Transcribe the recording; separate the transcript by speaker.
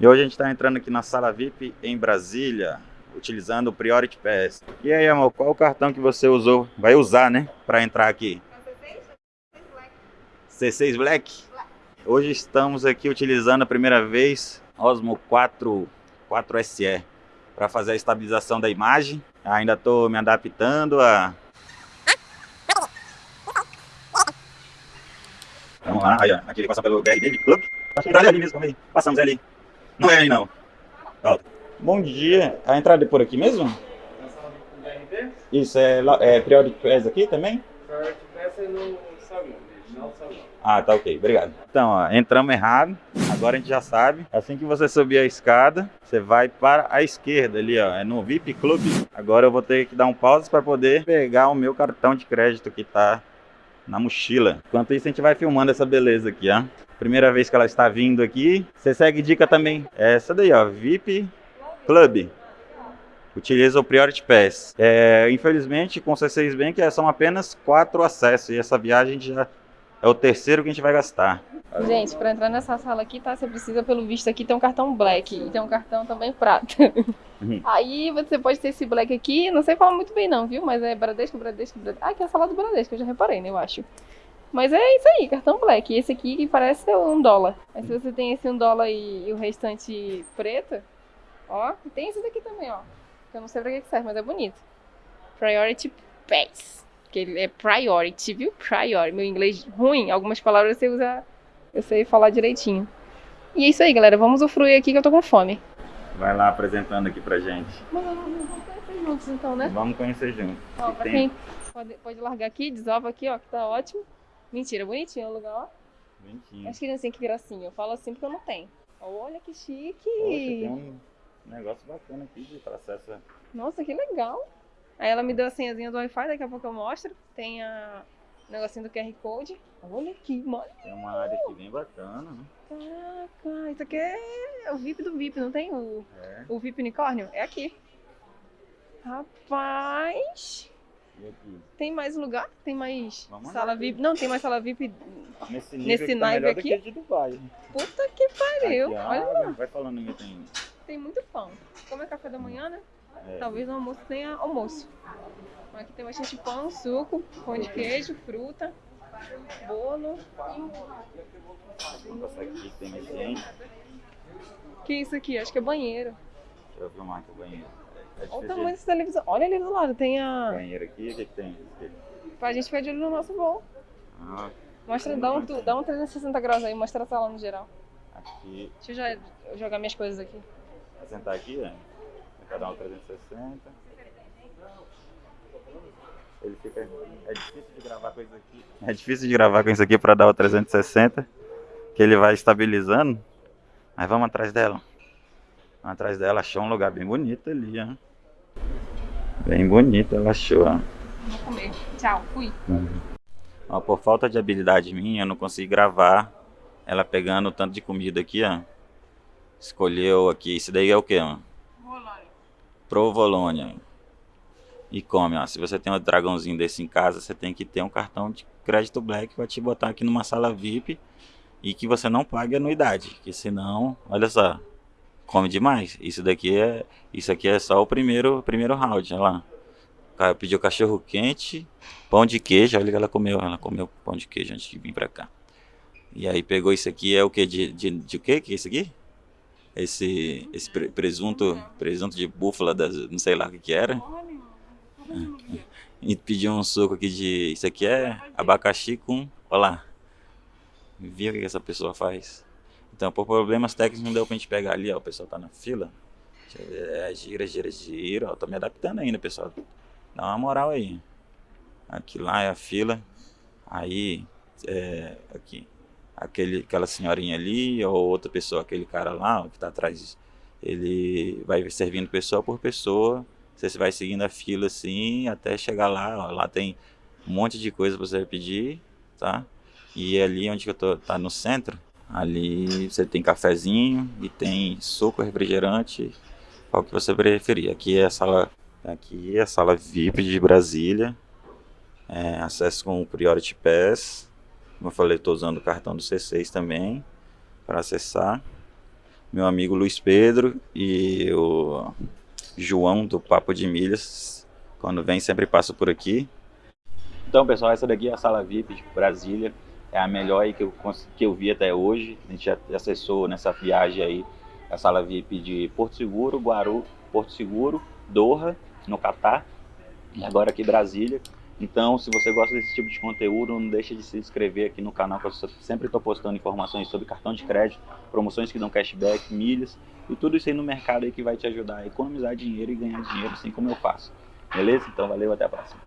Speaker 1: E hoje a gente está entrando aqui na sala VIP em Brasília, utilizando o Priority Pass. E aí, amor, qual o cartão que você usou, vai usar, né, para entrar aqui? C6 Black? Hoje estamos aqui utilizando a primeira vez Osmo 4, 4SE para fazer a estabilização da imagem. Ainda estou me adaptando a... Vamos lá, aí, ó, aqui ele passa pelo Club. Acho que é ali mesmo, passamos ali. Não é aí não. Volta. Bom dia. A entrada é por aqui mesmo? Isso, é, é Priority aqui também?
Speaker 2: Priority Pass é no salão, salão.
Speaker 1: Ah, tá ok, obrigado. Então, ó, entramos errado, agora a gente já sabe. Assim que você subir a escada, você vai para a esquerda ali, ó, é no VIP Club. Agora eu vou ter que dar um pause para poder pegar o meu cartão de crédito que tá na mochila. Enquanto isso, a gente vai filmando essa beleza aqui, ó. Primeira vez que ela está vindo aqui. Você segue dica também. É essa daí, ó, VIP Club. Utiliza o Priority Pass. É, infelizmente, com o C6 Bank são apenas quatro acessos. E essa viagem já é o terceiro que a gente vai gastar.
Speaker 3: Gente, para entrar nessa sala aqui, tá? Você precisa, pelo visto aqui, ter um cartão black e tem um cartão também prata. Uhum. Aí você pode ter esse black aqui, não sei falar muito bem não, viu? Mas é Bradesco, Bradesco, Bradesco. Ah, aqui é a sala do Bradesco, eu já reparei, né, eu acho. Mas é isso aí, cartão black. E esse aqui que parece um dólar. Aí se você tem esse um dólar e, e o restante preto, ó, tem esse daqui também, ó. Eu não sei pra que serve, mas é bonito. Priority Pass. Que ele é priority, viu? Priority. Meu inglês ruim, algumas palavras você usa eu sei falar direitinho. E é isso aí, galera. Vamos usufruir aqui que eu tô com fome.
Speaker 1: Vai lá apresentando aqui pra gente.
Speaker 3: Vamos conhecer juntos então, né?
Speaker 1: Vamos conhecer juntos.
Speaker 3: Ó, pra quem pode, pode largar aqui, desova aqui, ó, que tá ótimo. Mentira, bonitinho o lugar, ó.
Speaker 1: Bonitinho.
Speaker 3: As criancinhas que gracinha. Eu falo assim porque eu não tenho. Olha que chique.
Speaker 1: Poxa, tem um negócio bacana aqui de acesso.
Speaker 3: Nossa, que legal. Aí ela me deu a senhazinha do Wi-Fi, daqui a pouco eu mostro. Tem a o negocinho do QR Code. Olha aqui, mano.
Speaker 1: Tem uma área aqui bem bacana, né?
Speaker 3: Caraca, isso aqui é o VIP do VIP, não tem o, é. o VIP unicórnio? É aqui. Rapaz.
Speaker 1: Aqui?
Speaker 3: Tem mais lugar? Tem mais Vamos sala VIP? Não, tem mais sala VIP
Speaker 1: nesse nível nesse tá naipe aqui? Que Dubai.
Speaker 3: Puta que pariu. Aqui, Olha lá.
Speaker 1: Vai falando aí, tem.
Speaker 3: Tem muito pão. Como é café da manhã, né? É. Talvez no almoço tenha almoço. Aqui tem bastante pão, suco, pão de queijo, fruta, bolo.
Speaker 1: Vamos passar aqui, tem mais gente.
Speaker 3: que é isso aqui? Acho que é banheiro.
Speaker 1: Deixa eu filmar aqui o banheiro.
Speaker 3: É Olha o tamanho dessa televisão. Olha ali do lado, tem a...
Speaker 1: Banheiro aqui, o que, que tem?
Speaker 3: Pra gente ficar de olho no nosso voo.
Speaker 1: Ah,
Speaker 3: mostra, dá um, dá um 360 graus aí, mostra a sala no geral.
Speaker 1: Aqui.
Speaker 3: Deixa eu já jogar minhas coisas aqui.
Speaker 1: Vai sentar aqui, né? Um 360. Ele fica. É difícil de gravar com isso aqui. É difícil de gravar com isso aqui para dar o 360. Que ele vai estabilizando. Mas vamos atrás dela. Vamos atrás dela, achou um lugar bem bonito ali, ó. Bem bonito, ela achou, ó.
Speaker 3: Vou comer. Tchau, fui. Uhum.
Speaker 1: Ó, por falta de habilidade minha, eu não consegui gravar ela pegando o tanto de comida aqui, ó. Escolheu aqui. Isso daí é o que, mano?
Speaker 3: Provolone.
Speaker 1: E come. Ó. Se você tem um dragãozinho desse em casa, você tem que ter um cartão de crédito Black para te botar aqui numa sala VIP e que você não pague anuidade, que senão, olha só, come demais. Isso daqui é, isso aqui é só o primeiro, primeiro round, olha lá. Cara pediu cachorro quente, pão de queijo, olha que ela comeu, ela comeu pão de queijo antes de vir para cá. E aí pegou isso aqui, é o que de, de, de o que que é isso aqui? Esse, esse presunto, presunto de búfala, das, não sei lá o que que era. E pediu um suco aqui de. Isso aqui é abacaxi com. Olha lá. Viu o que essa pessoa faz? Então, por problemas técnicos, não deu pra gente pegar ali, ó. O pessoal tá na fila. É, gira, gira, gira. Ó, tô me adaptando ainda, pessoal. Dá uma moral aí. Aqui lá é a fila. Aí, é, aqui. Aquele, aquela senhorinha ali, ou outra pessoa, aquele cara lá, que tá atrás. Ele vai servindo pessoa por pessoa você vai seguindo a fila assim até chegar lá. Ó, lá tem um monte de coisa para você pedir, tá? E ali onde eu tô, tá no centro, ali você tem cafezinho e tem suco, refrigerante, qual que você preferir. Aqui é a sala, aqui é a sala VIP de Brasília, é, acesso com o Priority Pass. Como eu falei, estou usando o cartão do C6 também para acessar. meu amigo Luiz Pedro e o João do Papo de Milhas. Quando vem, sempre passo por aqui. Então, pessoal, essa daqui é a sala VIP de Brasília. É a melhor que eu, que eu vi até hoje. A gente já acessou nessa viagem aí a sala VIP de Porto Seguro, Guaru, Porto Seguro, Doha, no Catar. E agora aqui Brasília. Então, se você gosta desse tipo de conteúdo, não deixe de se inscrever aqui no canal, que eu sempre estou postando informações sobre cartão de crédito, promoções que dão cashback, milhas e tudo isso aí no mercado aí que vai te ajudar a economizar dinheiro e ganhar dinheiro, assim como eu faço. Beleza? Então, valeu, até a próxima.